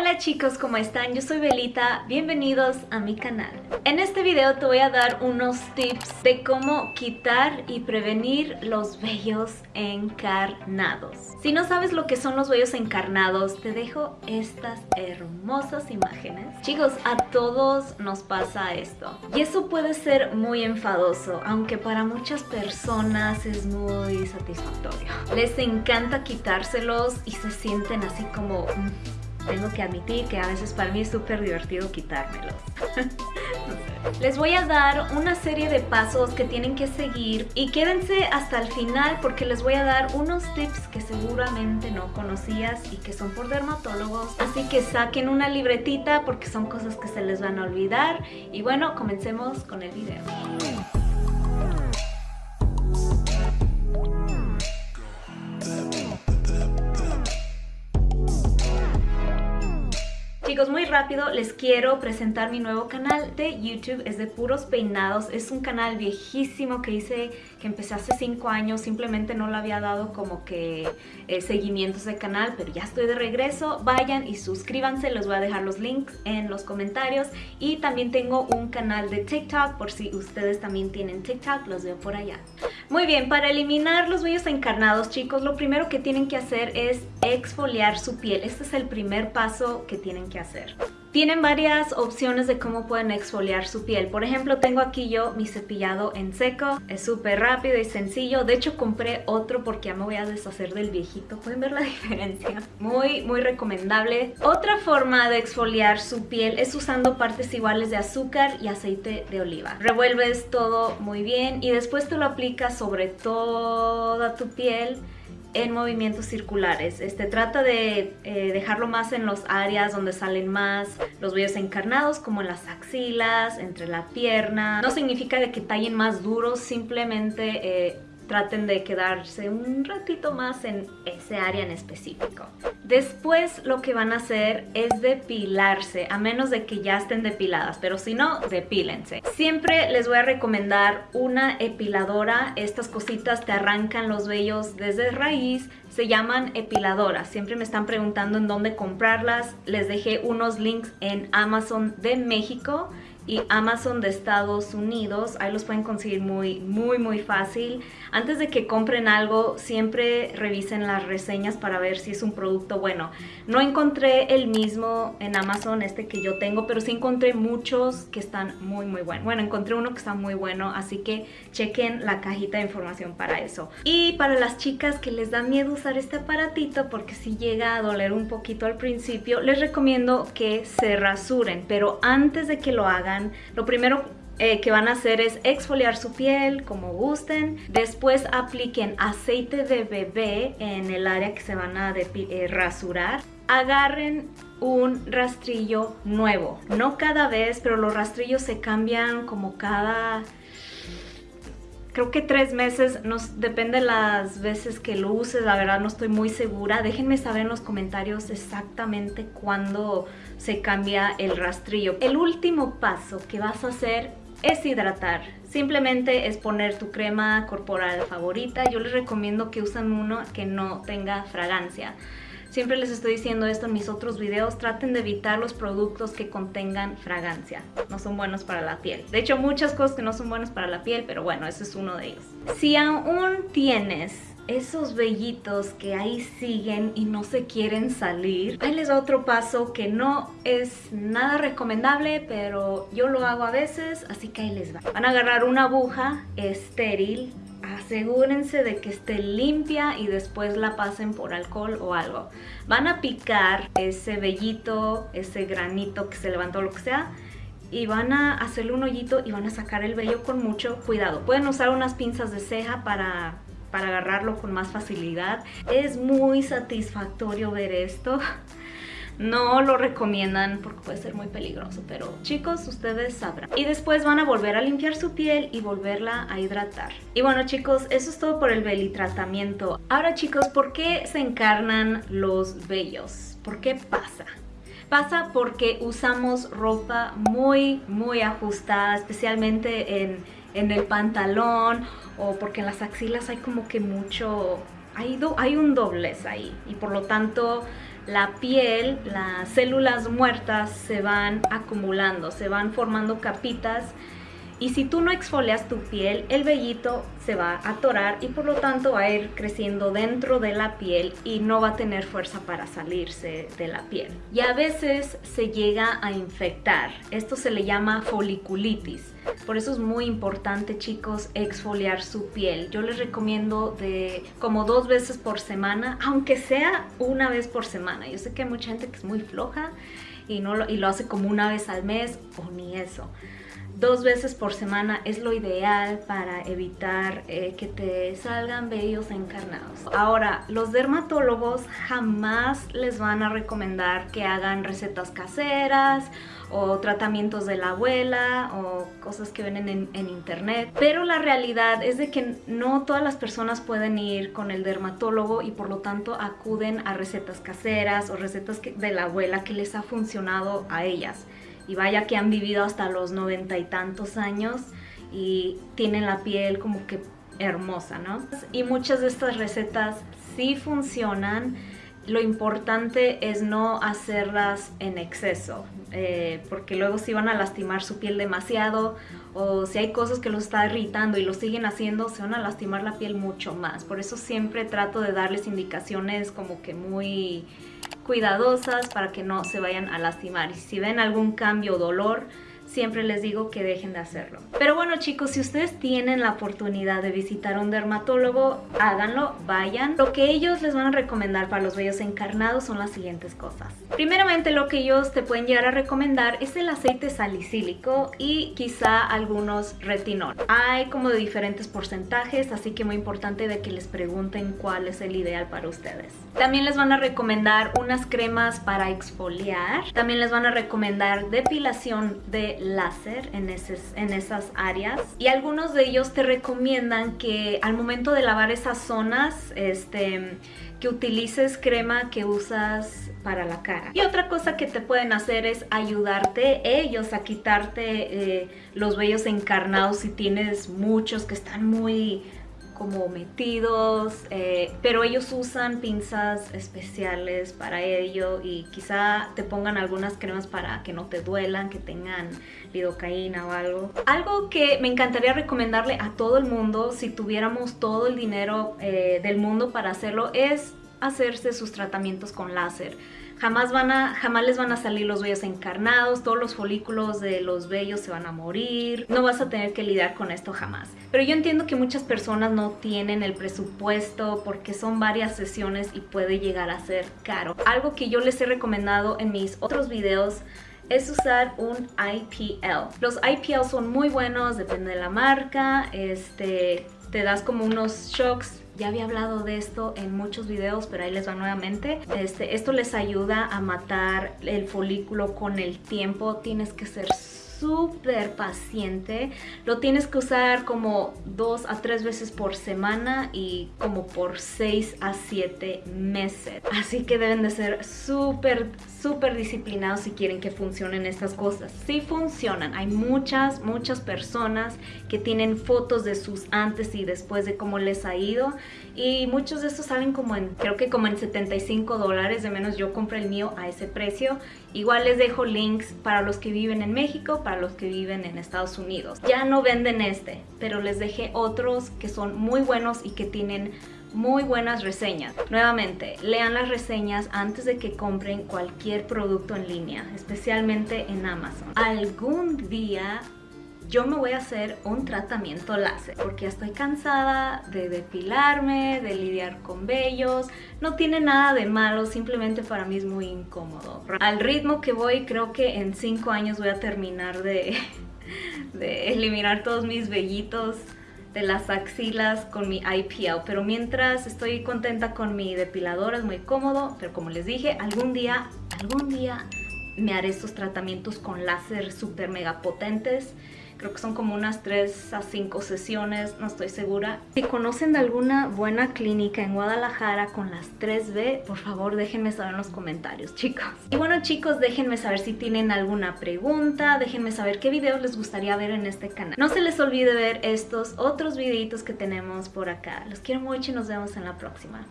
Hola chicos, ¿cómo están? Yo soy Belita, bienvenidos a mi canal. En este video te voy a dar unos tips de cómo quitar y prevenir los vellos encarnados. Si no sabes lo que son los vellos encarnados, te dejo estas hermosas imágenes. Chicos, a todos nos pasa esto. Y eso puede ser muy enfadoso, aunque para muchas personas es muy satisfactorio. Les encanta quitárselos y se sienten así como... Mm, tengo que admitir que a veces para mí es súper divertido quitármelos. Les voy a dar una serie de pasos que tienen que seguir y quédense hasta el final porque les voy a dar unos tips que seguramente no conocías y que son por dermatólogos. Así que saquen una libretita porque son cosas que se les van a olvidar. Y bueno, comencemos con el video. Chicos, muy rápido les quiero presentar mi nuevo canal de YouTube, es de puros peinados, es un canal viejísimo que hice, que empecé hace 5 años, simplemente no le había dado como que eh, seguimiento a ese canal, pero ya estoy de regreso, vayan y suscríbanse, les voy a dejar los links en los comentarios y también tengo un canal de TikTok por si ustedes también tienen TikTok, los veo por allá. Muy bien, para eliminar los vellos encarnados, chicos, lo primero que tienen que hacer es exfoliar su piel, este es el primer paso que tienen que hacer. Tienen varias opciones de cómo pueden exfoliar su piel. Por ejemplo, tengo aquí yo mi cepillado en seco. Es súper rápido y sencillo. De hecho, compré otro porque ya me voy a deshacer del viejito. ¿Pueden ver la diferencia? Muy, muy recomendable. Otra forma de exfoliar su piel es usando partes iguales de azúcar y aceite de oliva. Revuelves todo muy bien y después te lo aplicas sobre toda tu piel en movimientos circulares. Este trata de eh, dejarlo más en las áreas donde salen más los vellos encarnados, como en las axilas, entre la pierna. No significa de que tallen más duros, simplemente eh, traten de quedarse un ratito más en ese área en específico. Después lo que van a hacer es depilarse, a menos de que ya estén depiladas, pero si no, depílense. Siempre les voy a recomendar una epiladora, estas cositas te arrancan los vellos desde raíz, se llaman epiladoras. Siempre me están preguntando en dónde comprarlas. Les dejé unos links en Amazon de México y Amazon de Estados Unidos. Ahí los pueden conseguir muy, muy, muy fácil. Antes de que compren algo, siempre revisen las reseñas para ver si es un producto bueno. No encontré el mismo en Amazon, este que yo tengo, pero sí encontré muchos que están muy, muy buenos. Bueno, encontré uno que está muy bueno, así que chequen la cajita de información para eso. Y para las chicas que les da miedo usar este aparatito, porque si llega a doler un poquito al principio, les recomiendo que se rasuren, pero antes de que lo hagan, lo primero eh, que van a hacer es exfoliar su piel como gusten. Después apliquen aceite de bebé en el área que se van a eh, rasurar. Agarren un rastrillo nuevo. No cada vez, pero los rastrillos se cambian como cada creo que tres meses, nos, depende las veces que lo uses, la verdad no estoy muy segura. Déjenme saber en los comentarios exactamente cuándo se cambia el rastrillo. El último paso que vas a hacer es hidratar. Simplemente es poner tu crema corporal favorita. Yo les recomiendo que usen uno que no tenga fragancia. Siempre les estoy diciendo esto en mis otros videos, traten de evitar los productos que contengan fragancia. No son buenos para la piel. De hecho, muchas cosas que no son buenas para la piel, pero bueno, ese es uno de ellos. Si aún tienes esos vellitos que ahí siguen y no se quieren salir, ahí les otro paso que no es nada recomendable, pero yo lo hago a veces, así que ahí les va. Van a agarrar una aguja estéril asegúrense de que esté limpia y después la pasen por alcohol o algo. Van a picar ese vellito, ese granito que se levantó, lo que sea, y van a hacerle un hoyito y van a sacar el vello con mucho cuidado. Pueden usar unas pinzas de ceja para, para agarrarlo con más facilidad. Es muy satisfactorio ver esto. No lo recomiendan porque puede ser muy peligroso, pero chicos, ustedes sabrán. Y después van a volver a limpiar su piel y volverla a hidratar. Y bueno chicos, eso es todo por el belitratamiento. Ahora chicos, ¿por qué se encarnan los vellos? ¿Por qué pasa? Pasa porque usamos ropa muy, muy ajustada, especialmente en, en el pantalón o porque en las axilas hay como que mucho... Hay, do, hay un doblez ahí y por lo tanto la piel, las células muertas se van acumulando, se van formando capitas y si tú no exfolias tu piel, el vellito se va a atorar y por lo tanto va a ir creciendo dentro de la piel y no va a tener fuerza para salirse de la piel. Y a veces se llega a infectar. Esto se le llama foliculitis. Por eso es muy importante, chicos, exfoliar su piel. Yo les recomiendo de como dos veces por semana, aunque sea una vez por semana. Yo sé que hay mucha gente que es muy floja y, no y lo hace como una vez al mes o ni eso dos veces por semana es lo ideal para evitar eh, que te salgan vellos encarnados. Ahora, los dermatólogos jamás les van a recomendar que hagan recetas caseras o tratamientos de la abuela o cosas que ven en, en, internet. Pero la realidad es de que no todas las personas pueden ir con el dermatólogo y por lo tanto acuden a recetas caseras o recetas de la abuela que les ha funcionado a ellas y vaya que han vivido hasta los noventa y tantos años y tienen la piel como que hermosa, ¿no? Y muchas de estas recetas sí funcionan, lo importante es no hacerlas en exceso, eh, porque luego si van a lastimar su piel demasiado o si hay cosas que los está irritando y lo siguen haciendo, se van a lastimar la piel mucho más. Por eso siempre trato de darles indicaciones como que muy cuidadosas para que no se vayan a lastimar. Y si ven algún cambio o dolor, siempre les digo que dejen de hacerlo. Pero bueno chicos, si ustedes tienen la oportunidad de visitar a un dermatólogo, háganlo, vayan. Lo que ellos les van a recomendar para los vellos encarnados son las siguientes cosas. Primeramente lo que ellos te pueden llegar a recomendar es el aceite salicílico y quizá algunos retinol. Hay como de diferentes porcentajes, así que muy importante de que les pregunten cuál es el ideal para ustedes. También les van a recomendar unas cremas para exfoliar. También les van a recomendar depilación de láser en, en esas áreas y algunos de ellos te recomiendan que al momento de lavar esas zonas este, que utilices crema que usas para la cara. Y otra cosa que te pueden hacer es ayudarte ellos a quitarte eh, los vellos encarnados si tienes muchos que están muy como metidos, eh, pero ellos usan pinzas especiales para ello y quizá te pongan algunas cremas para que no te duelan, que tengan lidocaína o algo. Algo que me encantaría recomendarle a todo el mundo si tuviéramos todo el dinero eh, del mundo para hacerlo es hacerse sus tratamientos con láser. Jamás, van a, jamás les van a salir los vellos encarnados, todos los folículos de los vellos se van a morir. No vas a tener que lidiar con esto jamás. Pero yo entiendo que muchas personas no tienen el presupuesto porque son varias sesiones y puede llegar a ser caro. Algo que yo les he recomendado en mis otros videos es usar un IPL. Los IPL son muy buenos, depende de la marca, este, te das como unos shocks ya había hablado de esto en muchos videos, pero ahí les va nuevamente. Este, esto les ayuda a matar el folículo con el tiempo. Tienes que ser súper paciente. Lo tienes que usar como dos a tres veces por semana y como por seis a siete meses. Así que deben de ser súper, súper disciplinados si quieren que funcionen estas cosas. Sí funcionan. Hay muchas, muchas personas que tienen fotos de sus antes y después de cómo les ha ido y muchos de estos salen como en, creo que como en 75 dólares, de menos yo compré el mío a ese precio. Igual les dejo links para los que viven en México, para los que viven en Estados Unidos. Ya no venden este, pero les dejé otros que son muy buenos y que tienen muy buenas reseñas. Nuevamente, lean las reseñas antes de que compren cualquier producto en línea, especialmente en Amazon. Algún día yo me voy a hacer un tratamiento láser porque estoy cansada de depilarme, de lidiar con vellos. No tiene nada de malo, simplemente para mí es muy incómodo. Al ritmo que voy, creo que en 5 años voy a terminar de, de eliminar todos mis vellitos de las axilas con mi IPL pero mientras estoy contenta con mi depilador es muy cómodo pero como les dije algún día algún día me haré estos tratamientos con láser super mega potentes Creo que son como unas 3 a 5 sesiones, no estoy segura. Si conocen de alguna buena clínica en Guadalajara con las 3B, por favor déjenme saber en los comentarios, chicos. Y bueno, chicos, déjenme saber si tienen alguna pregunta, déjenme saber qué videos les gustaría ver en este canal. No se les olvide ver estos otros videitos que tenemos por acá. Los quiero mucho y nos vemos en la próxima.